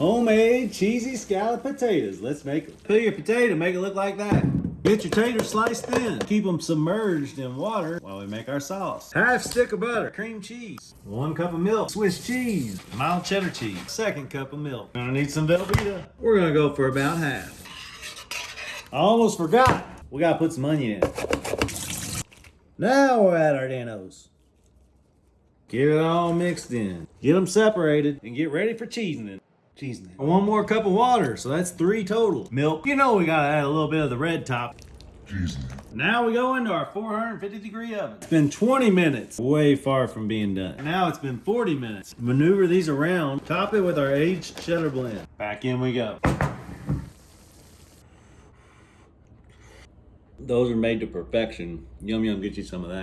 Homemade cheesy scallop potatoes. Let's make them. Peel your potato, make it look like that. Get your taters sliced thin. Keep them submerged in water while we make our sauce. Half stick of butter, cream cheese, one cup of milk, Swiss cheese, mild cheddar cheese, second cup of milk. Gonna need some Velveeta. We're gonna go for about half. I almost forgot. We gotta put some onion in. Now we're at our Dan-O's. Get it all mixed in. Get them separated and get ready for cheesing. Cheesing. One more cup of water, so that's three total. Milk. You know we gotta add a little bit of the red top. Now we go into our 450 degree oven. It's been 20 minutes, way far from being done. Now it's been 40 minutes. Maneuver these around, top it with our aged cheddar blend. Back in we go. Those are made to perfection. Yum yum, get you some of that.